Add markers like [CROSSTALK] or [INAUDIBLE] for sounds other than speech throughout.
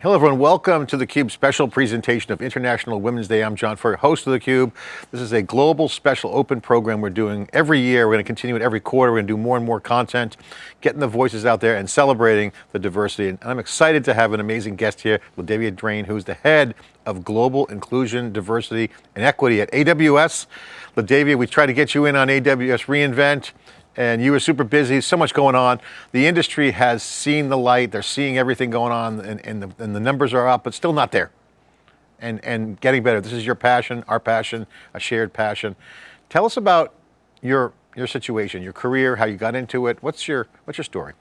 Hello everyone, welcome to theCUBE special presentation of International Women's Day. I'm John Furrier, host of theCUBE. This is a global special open program we're doing every year. We're going to continue it every quarter. We're going to do more and more content, getting the voices out there and celebrating the diversity. And I'm excited to have an amazing guest here, LaDavia Drain, who's the head of Global Inclusion, Diversity, and Equity at AWS. LaDavia, we try to get you in on AWS reInvent and you were super busy, so much going on. The industry has seen the light, they're seeing everything going on and, and, the, and the numbers are up, but still not there. And, and getting better. This is your passion, our passion, a shared passion. Tell us about your, your situation, your career, how you got into it. What's your, what's your story?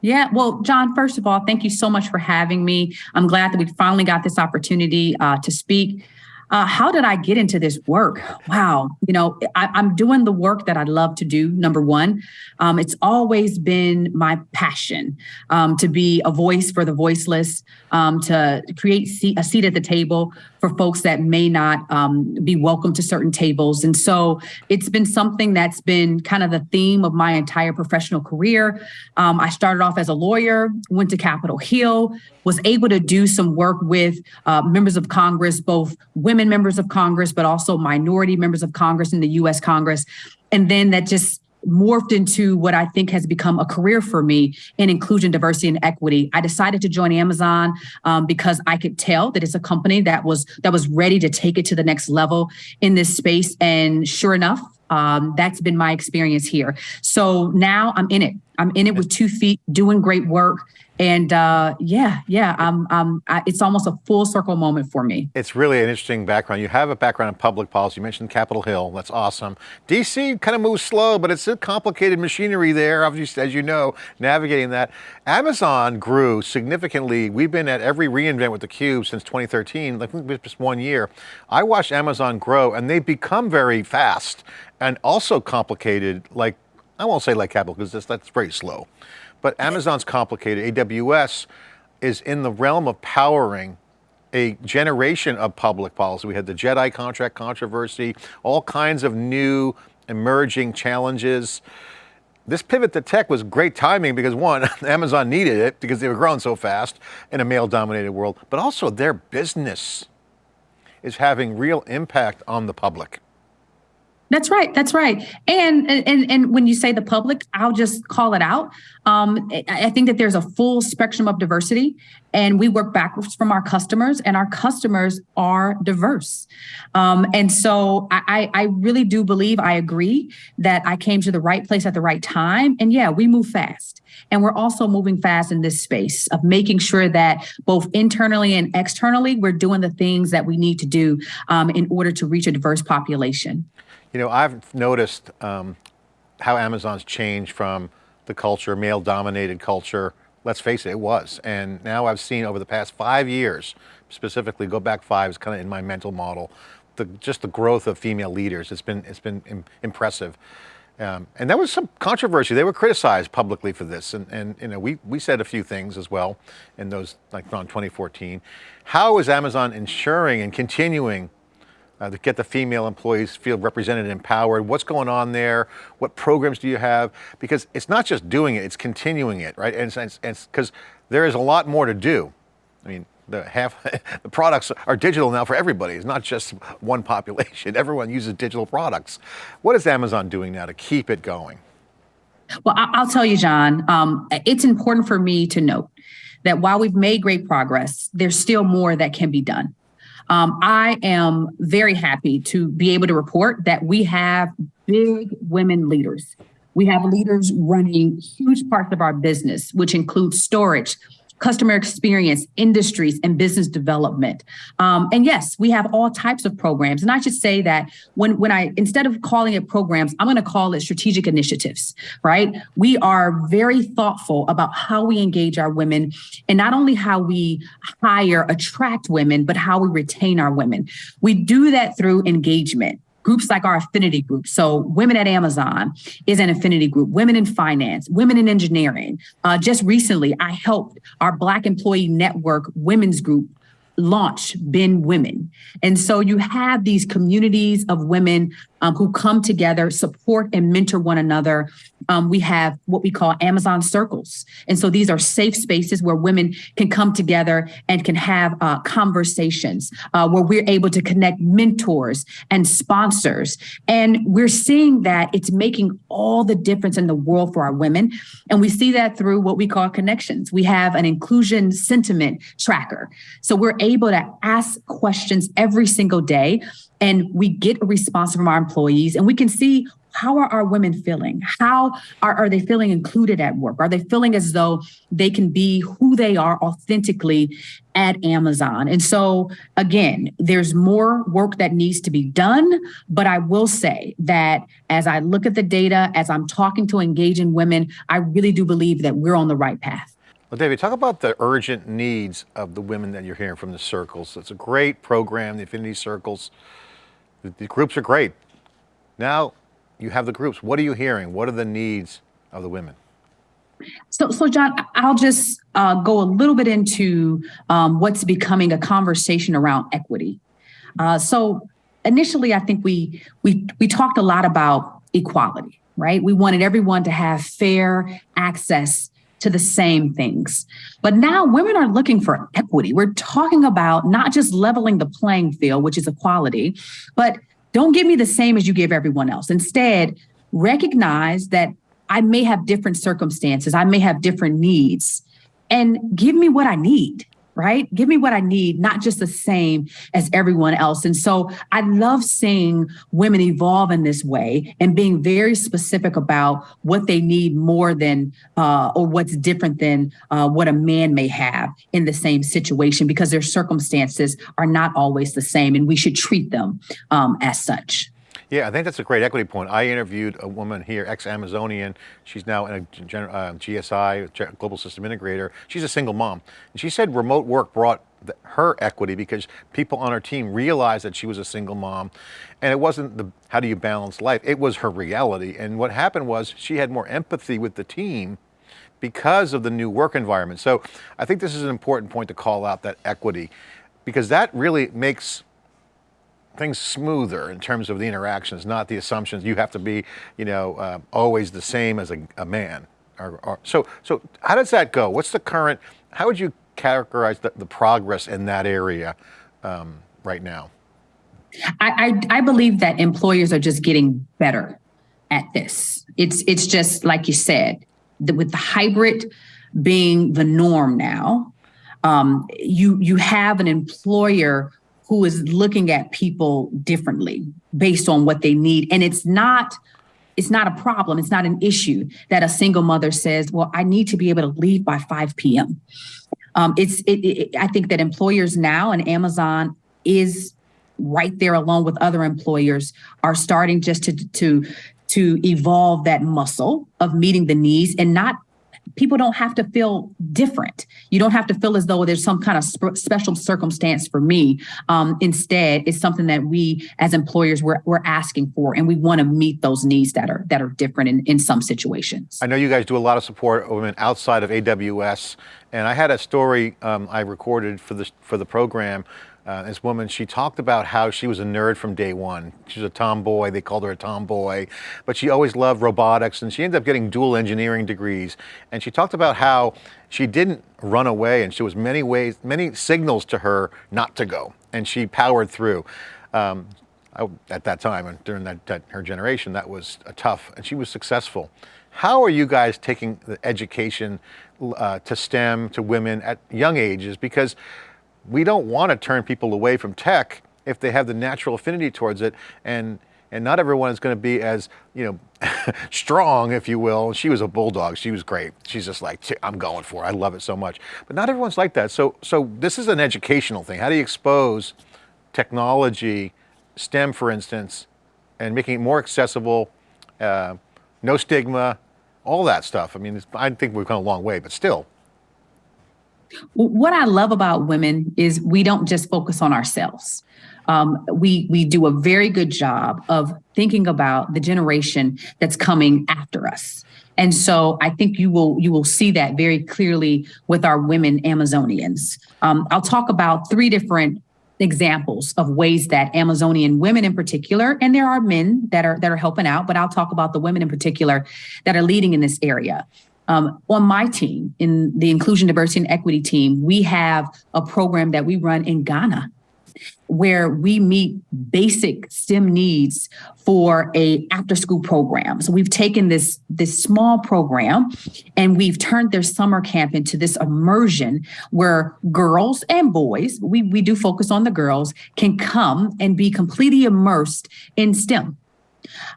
Yeah, well, John, first of all, thank you so much for having me. I'm glad that we finally got this opportunity uh, to speak. Uh, how did I get into this work? Wow. You know, I, am doing the work that I love to do, number one. Um, it's always been my passion um, to be a voice for the voiceless, um, to create a seat at the table for folks that may not um, be welcome to certain tables. And so it's been something that's been kind of the theme of my entire professional career. Um, I started off as a lawyer, went to Capitol Hill, was able to do some work with uh, members of Congress, both women members of Congress, but also minority members of Congress in the US Congress. And then that just morphed into what I think has become a career for me in inclusion, diversity, and equity. I decided to join Amazon um, because I could tell that it's a company that was that was ready to take it to the next level in this space. And sure enough, um, that's been my experience here. So now I'm in it. I'm in it with two feet, doing great work. And uh, yeah, yeah, um, um, I, it's almost a full circle moment for me. It's really an interesting background. You have a background in public policy. You mentioned Capitol Hill. That's awesome. DC kind of moves slow, but it's a complicated machinery there, obviously, as you know, navigating that. Amazon grew significantly. We've been at every reInvent with theCUBE since 2013, like just one year. I watched Amazon grow and they've become very fast and also complicated, like, I won't say like Capitol because that's, that's very slow. But Amazon's complicated. AWS is in the realm of powering a generation of public policy. We had the JEDI contract controversy, all kinds of new emerging challenges. This pivot to tech was great timing because one, [LAUGHS] Amazon needed it because they were growing so fast in a male dominated world, but also their business is having real impact on the public. That's right. That's right. And and and when you say the public, I'll just call it out. Um, I think that there's a full spectrum of diversity, and we work backwards from our customers, and our customers are diverse. Um, and so I, I really do believe I agree that I came to the right place at the right time. And yeah, we move fast. And we're also moving fast in this space of making sure that both internally and externally, we're doing the things that we need to do um, in order to reach a diverse population. You know, I've noticed um, how Amazon's changed from the culture, male dominated culture, let's face it, it was. And now I've seen over the past five years, specifically go back five is kind of in my mental model, the, just the growth of female leaders. It's been, it's been Im impressive. Um, and there was some controversy. They were criticized publicly for this. And, and you know, we, we said a few things as well in those, like on 2014. How is Amazon ensuring and continuing uh, to get the female employees feel represented and empowered? What's going on there? What programs do you have? Because it's not just doing it, it's continuing it, right? And because there is a lot more to do. I mean, the half [LAUGHS] the products are digital now for everybody. It's not just one population. [LAUGHS] Everyone uses digital products. What is Amazon doing now to keep it going? Well, I'll tell you, John, um, it's important for me to note that while we've made great progress, there's still more that can be done. Um, I am very happy to be able to report that we have big women leaders. We have leaders running huge parts of our business, which includes storage, customer experience, industries, and business development. Um, and yes, we have all types of programs. And I should say that when, when I, instead of calling it programs, I'm going to call it strategic initiatives, right? We are very thoughtful about how we engage our women and not only how we hire, attract women, but how we retain our women. We do that through engagement groups like our affinity group. So Women at Amazon is an affinity group, Women in Finance, Women in Engineering. Uh, just recently, I helped our Black Employee Network Women's Group launch BEN Women. And so you have these communities of women um, who come together, support and mentor one another. Um, we have what we call Amazon circles. And so these are safe spaces where women can come together and can have uh, conversations uh, where we're able to connect mentors and sponsors. And we're seeing that it's making all the difference in the world for our women. And we see that through what we call connections. We have an inclusion sentiment tracker. So we're able to ask questions every single day and we get a response from our employees and we can see how are our women feeling how are, are they feeling included at work are they feeling as though they can be who they are authentically at amazon and so again there's more work that needs to be done but i will say that as i look at the data as i'm talking to engaging women i really do believe that we're on the right path well, LaDavia, talk about the urgent needs of the women that you're hearing from the circles. It's a great program, the Affinity Circles. The, groups are great. Now you have the groups. What are you hearing? What are the needs of the women? So, so John, I'll just uh, go a little bit into um, what's becoming a conversation around equity. Uh, so, initially, I think we we we talked a lot about equality, right? We wanted everyone to have fair access to the same things. But now women are looking for equity. We're talking about not just leveling the playing field, which is equality, but don't give me the same as you give everyone else. Instead, recognize that I may have different circumstances, I may have different needs, and give me what I need right? Give me what I need, not just the same as everyone else. And so I love seeing women evolve in this way and being very specific about what they need more than uh, or what's different than uh, what a man may have in the same situation because their circumstances are not always the same and we should treat them um, as such. Yeah, I think that's a great equity point. I interviewed a woman here, ex-Amazonian. She's now in a uh, GSI, Global System Integrator. She's a single mom. And she said remote work brought the, her equity because people on her team realized that she was a single mom. And it wasn't the, how do you balance life? It was her reality. And what happened was she had more empathy with the team because of the new work environment. So I think this is an important point to call out that equity because that really makes things smoother in terms of the interactions, not the assumptions you have to be, you know, uh, always the same as a, a man. Or, or, so, so how does that go? What's the current, how would you characterize the, the progress in that area um, right now? I, I, I believe that employers are just getting better at this. It's, it's just like you said, the, with the hybrid being the norm now, um, you, you have an employer who is looking at people differently based on what they need. And it's not it's not a problem. It's not an issue that a single mother says, well, I need to be able to leave by 5 p.m. Um, it's it, it, I think that employers now and Amazon is right there along with other employers are starting just to to to evolve that muscle of meeting the needs and not people don't have to feel different. You don't have to feel as though there's some kind of sp- special circumstance for me. Um, instead, it's something that we as employers we're, we're asking for, and we want to meet those needs that are that are different in, in some situations. I know you guys do a lot of support women outside of AWS, and I had a story um, I recorded for the for the program uh, this woman, she talked about how she was a nerd from day one. She was a tomboy, they called her a tomboy, but she always loved robotics and she ended up getting dual engineering degrees. And she talked about how she didn't run away and there was many ways, many signals to her not to go. And she powered through. Um, I, at that time and during that, that, her generation, that was a tough and she was successful. How are you guys taking the education uh, to STEM, to women at young ages? Because we don't want to turn people away from tech if they have the natural affinity towards it and and not everyone is going to be as you know [LAUGHS] strong if you will. She was a bulldog. She was great. She's just like i'm going for it. I love it so much. But not everyone's like that. So so this is an educational thing. How do you expose technology stem for instance and making it more accessible uh, no stigma all that stuff? I mean i think we've come a long way but still what I love about women is we don't just focus on ourselves. Um, we we do a very good job of thinking about the generation that's coming after us. And so I think you will you will see that very clearly with our women Amazonians. Um, I'll talk about three different examples of ways that Amazonian women in particular, and there are men that are that are helping out, but I'll talk about the women in particular that are leading in this area. Um, on my team, in the inclusion, diversity, and equity team, we have a program that we run in Ghana where we meet basic STEM needs for a after school program. So we've taken this this small program and we've turned their summer camp into this immersion where girls and boys, we, we do focus on the girls, can come and be completely immersed in STEM.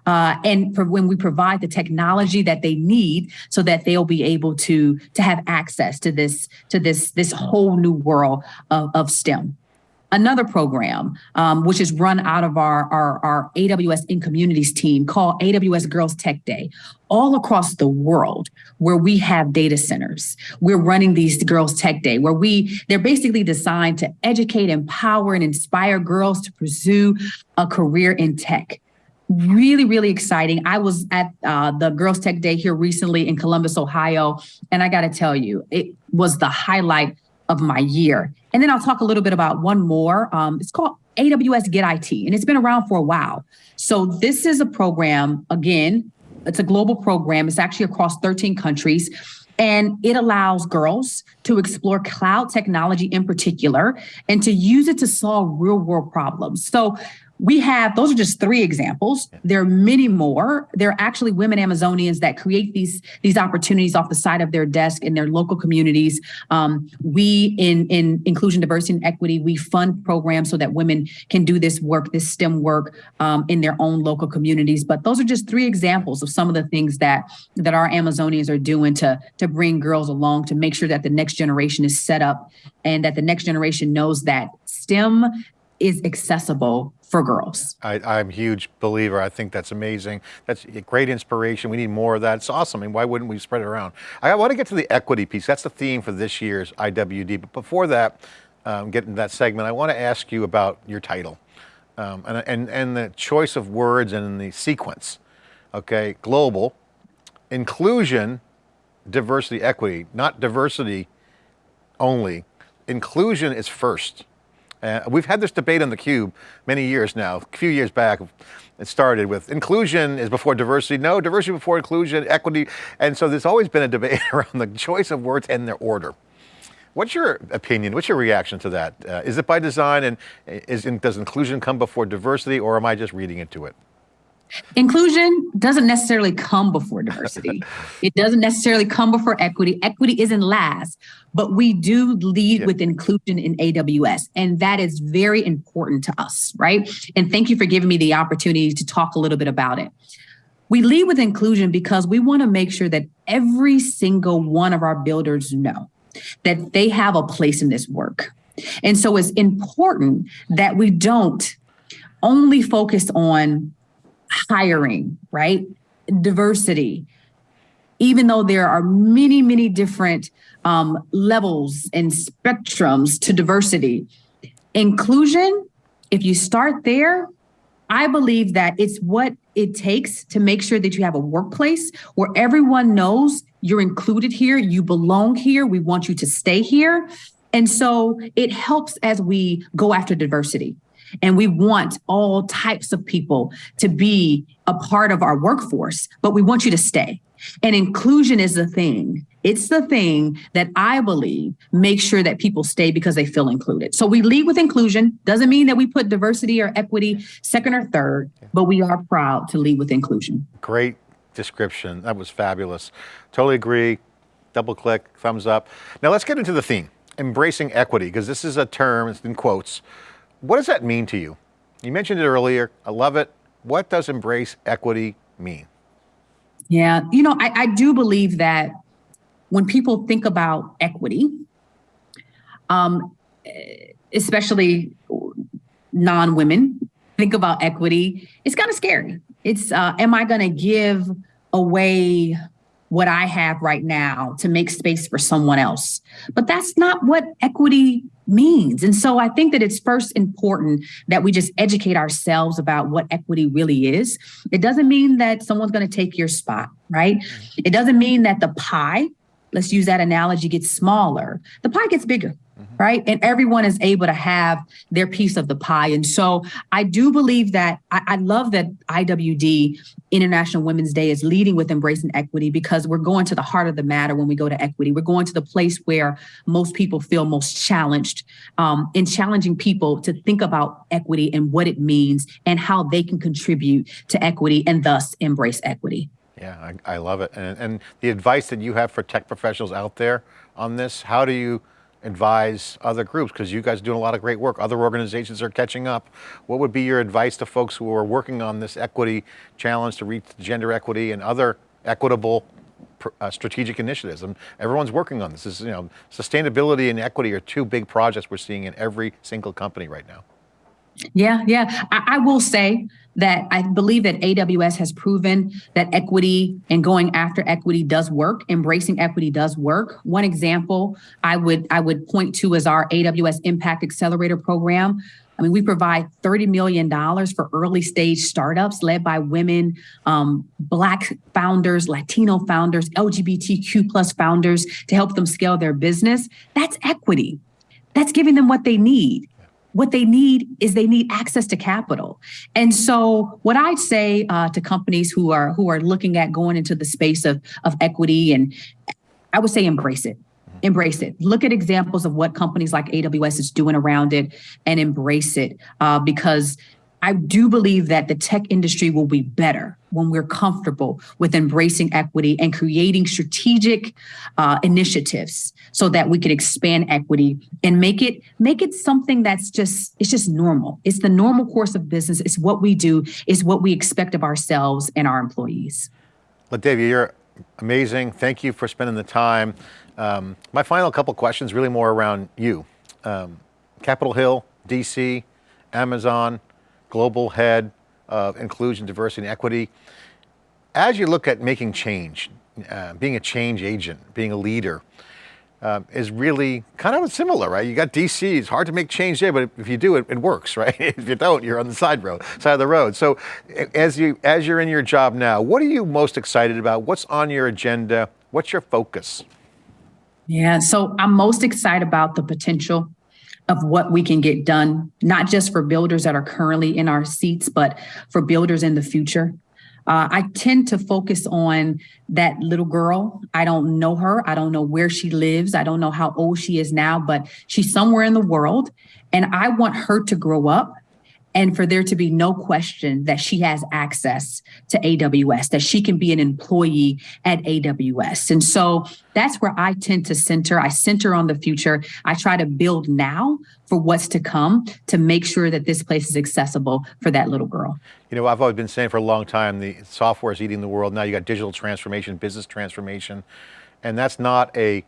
Uh, and for when we provide the technology that they need so that they'll be able to to have access to this to this this whole new world of, of STEM. Another program, um, which is run out of our, our, our AWS in communities team called AWS Girls Tech Day. All across the world, where we have data centers, we're running these Girls Tech Day, where we they're basically designed to educate, empower, and inspire girls to pursue a career in tech really really exciting i was at uh, the girls tech day here recently in columbus ohio and i got to tell you it was the highlight of my year. And then I'll talk a little bit about one more. Um, it's called AWS Get IT, and it's been around for a while. So this is a program, again, it's a global program. It's actually across 13 countries. And it allows girls to explore cloud technology in particular and to use it to solve real world problems. So we have those are just three examples. There are many more. There are actually women amazonians that create these these opportunities off the side of their desk in their local communities. Um, we in in inclusion diversity and equity we fund programs so that women can do this work this stem work um, in their own local communities. But those are just three examples of some of the things that that our amazonians are doing to to bring girls along to make sure that the next generation is set up and that the next generation knows that stem is accessible for girls. I, I'm a huge believer. I think that's amazing. That's great inspiration. We need more of that. It's awesome. I mean, why wouldn't we spread it around? I want to get to the equity piece. That's the theme for this year's IWD. But before that, um, get into that segment, I want to ask you about your title um, and, and, and the choice of words and the sequence. Okay, global, inclusion, diversity, equity, not diversity only. Inclusion is first. Uh, we've had this debate on theCUBE many years now, a few years back, it started with inclusion is before diversity. No, diversity before inclusion, equity. And so there's always been a debate [LAUGHS] around the choice of words and their order. What's your opinion? What's your reaction to that? Uh, is it by design and is, does inclusion come before diversity or am I just reading into it? Inclusion doesn't necessarily come before diversity. [LAUGHS] it doesn't necessarily come before equity. Equity isn't last, but we do lead with inclusion in AWS. And that is very important to us, right? And thank you for giving me the opportunity to talk a little bit about it. We lead with inclusion because we want to make sure that every single one of our builders know that they have a place in this work. And so it's important that we don't only focus on hiring, right? Diversity. Even though there are many, many different um, levels and spectrums to diversity, inclusion, if you start there, I believe that it's what it takes to make sure that you have a workplace where everyone knows you're included here, you belong here, we want you to stay here. And so it helps as we go after diversity. And we want all types of people to be a part of our workforce, but we want you to stay. And inclusion is the thing. It's the thing that I believe makes sure that people stay because they feel included. So we lead with inclusion. Doesn't mean that we put diversity or equity second or third, but we are proud to lead with inclusion. Great description. That was fabulous. Totally agree. Double click, thumbs up. Now let's get into the theme, embracing equity, because this is a term, it's in quotes, what does that mean to you? You mentioned it earlier. I love it. What does embrace equity mean? Yeah, you know, I, I do believe that when people think about equity, um, especially non-women, think about equity, it's kind of scary. It's, uh, am I going to give away what I have right now to make space for someone else. But that's not what equity means. And so I think that it's first important that we just educate ourselves about what equity really is. It doesn't mean that someone's going to take your spot, right? Mm-hmm. It doesn't mean that the pie let's use that analogy, gets smaller, the pie gets bigger right? And everyone is able to have their piece of the pie. And so I do believe that I, I, love that IWD International Women's Day is leading with embracing equity because we're going to the heart of the matter when we go to equity. We're going to the place where most people feel most challenged um, in challenging people to think about equity and what it means and how they can contribute to equity and thus embrace equity. Yeah, I, I love it. And, and the advice that you have for tech professionals out there on this, how do you advise other groups? Because you guys are doing a lot of great work. Other organizations are catching up. What would be your advice to folks who are working on this equity challenge to reach gender equity and other equitable uh, strategic initiatives? And everyone's working on this. this is, you know, sustainability and equity are two big projects we're seeing in every single company right now. Yeah, yeah. I, I, will say that I believe that AWS has proven that equity and going after equity does work. Embracing equity does work. One example I would I would point to is our AWS Impact Accelerator program. I mean, we provide $30 million for early stage startups led by women, um, Black founders, Latino founders, LGBTQ plus founders to help them scale their business. That's equity. That's giving them what they need what they need is they need access to capital. And so what I'd say uh, to companies who are who are looking at going into the space of, of equity and I would say embrace it. Embrace it. Look at examples of what companies like AWS is doing around it and embrace it uh, because I do believe that the tech industry will be better when we're comfortable with embracing equity and creating strategic uh, initiatives so that we could expand equity and make it make it something that's just it's just normal. It's the normal course of business. It's what we do. It's what we expect of ourselves and our employees. LaDavia, you're amazing. Thank you for spending the time. Um, my final couple questions really more around you. Um, Capitol Hill, DC, Amazon, global head of inclusion, diversity, and equity. As you look at making change, uh, being a change agent, being a leader, uh, is really kind of similar, right? You got DC, it's hard to make change there, but if you do it, it works, [LAUGHS] right? if you don't, you're on the side road, side of the road. So as, you, as you're in your job now, what are you most excited about? What's on your agenda? What's your focus? Yeah, so I'm most excited about the potential of what we can get done, not just for builders that are currently in our seats, but for builders in the future. Uh, I tend to focus on that little girl. I don't know her. I don't know where she lives. I don't know how old she is now, but she's somewhere in the world. And I want her to grow up and for there to be no question that she has access to AWS, that she can be an employee at AWS. And so that's where I tend to center. I center on the future. I try to build now for what's to come to make sure that this place is accessible for that little girl. You know, I've always been saying for a long time, the software is eating the world. Now you got digital transformation, business transformation, and that's not a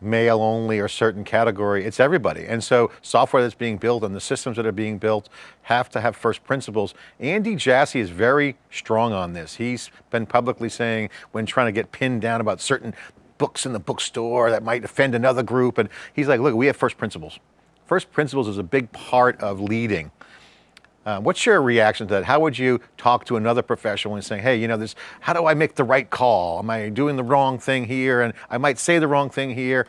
male only or certain category, it's everybody. And so software that's being built and the systems that are being built have to have first principles. Andy Jassy is very strong on this. He's been publicly saying when trying to get pinned down about certain books in the bookstore that might offend another group. And he's like, look, we have first principles. First principles is a big part of leading. Uh, what's your reaction to that? How would you talk to another professional and say, hey, you know, this, how do I make the right call? Am I doing the wrong thing here? And I might say the wrong thing here.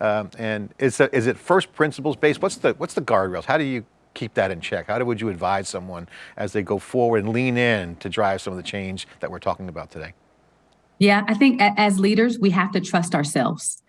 Um, and is, is it first principles based? What's the, what's the guardrails? How do you keep that in check? How would you advise someone as they go forward and lean in to drive some of the change that we're talking about today? Yeah, I think as leaders, we have to trust ourselves.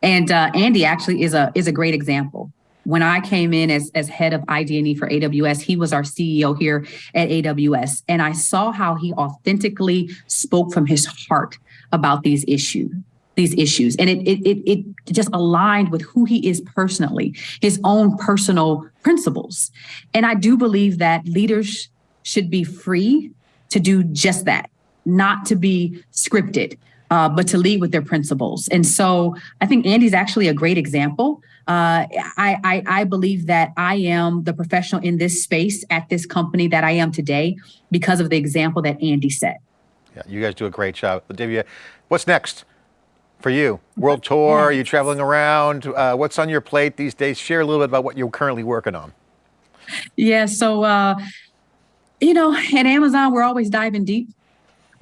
And uh, Andy actually is a is a great example when I came in as, as head of ID&E for AWS, he was our CEO here at AWS. And I saw how he authentically spoke from his heart about these issues these issues. And it, it it it just aligned with who he is personally his own personal principles. And i do believe that leaders should be free to do just that not to be scripted uh, but to lead with their principles and so i think andy's actually a great example uh, I, I, I believe that I am the professional in this space at this company that I am today because of the example that Andy set. Yeah, you guys do a great job. LaDavia, what's next for you? World tour, yeah. are you traveling around? Uh, what's on your plate these days? Share a little bit about what you're currently working on. Yeah, so, uh, you know, at Amazon, we're always diving deep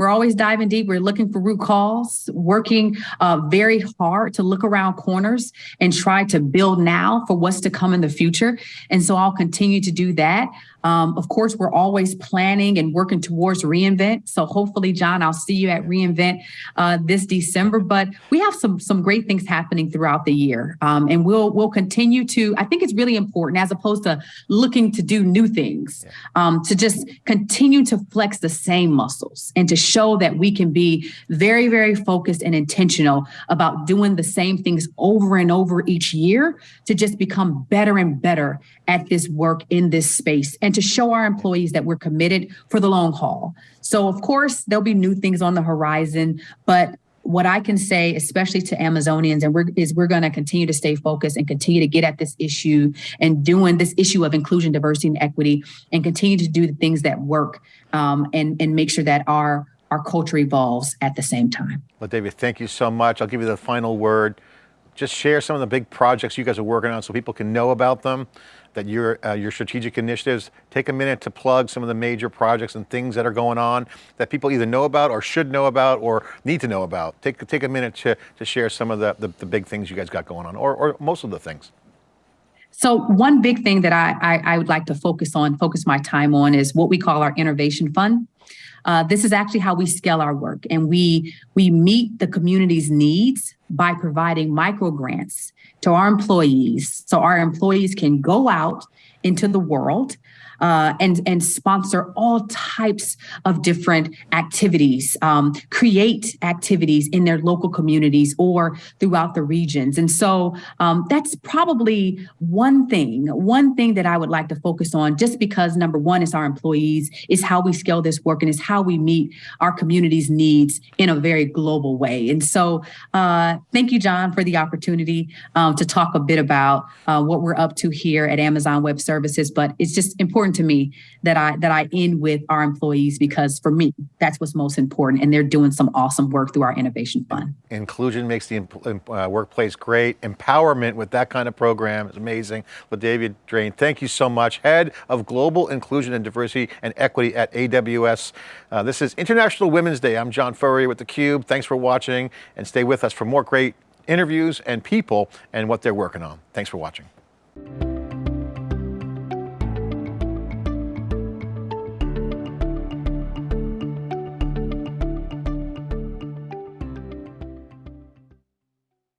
we're always diving deep. We're looking for root cause, working uh, very hard to look around corners and try to build now for what's to come in the future. And so I'll continue to do that. Um, of course, we're always planning and working towards reInvent. So hopefully, John, I'll see you at reInvent uh, this December. But we have some some great things happening throughout the year, um, and we'll we'll continue to. I think it's really important as opposed to looking to do new things, um, to just continue to flex the same muscles and to show that we can be very very focused and intentional about doing the same things over and over each year to just become better and better at this work in this space and to show our employees that we're committed for the long haul. So, of course, there'll be new things on the horizon, but what I can say, especially to Amazonians, and we're is we're going to continue to stay focused and continue to get at this issue and doing this issue of inclusion, diversity, and equity, and continue to do the things that work um, and and make sure that our our culture evolves at the same time. Well, LaDavia, thank you so much. I'll give you the final word. Just share some of the big projects you guys are working on so people can know about them that your uh, your strategic initiatives. Take a minute to plug some of the major projects and things that are going on that people either know about or should know about or need to know about. Take take a minute to to share some of the the, the big things you guys got going on, or or most of the things. So one big thing that I, I, I would like to focus on, focus my time on, is what we call our innovation fund. Uh, this is actually how we scale our work, and we we meet the community's needs by providing micro grants to our employees, so our employees can go out into the world uh, and and sponsor all types of different activities, um, create activities in their local communities or throughout the regions. And so um, that's probably one thing, one thing that I would like to focus on, just because number one is our employees, is how we scale this work, and is how we meet our community's needs in a very global way. And so, uh, thank you, John, for the opportunity um, to talk a bit about uh, what we're up to here at Amazon Web Services. But it's just important important to me that I that I end with our employees because for me that's what's most important, and they're doing some awesome work through our innovation fund. Inclusion makes the uh, workplace great. Empowerment with that kind of program is amazing. LaDavia Drain, thank you so much. Head of Global Inclusion and Diversity and Equity at AWS. Uh, this is International Women's Day. I'm John Furrier with theCUBE. Thanks for watching and stay with us for more great interviews and people and what they're working on. Thanks for watching.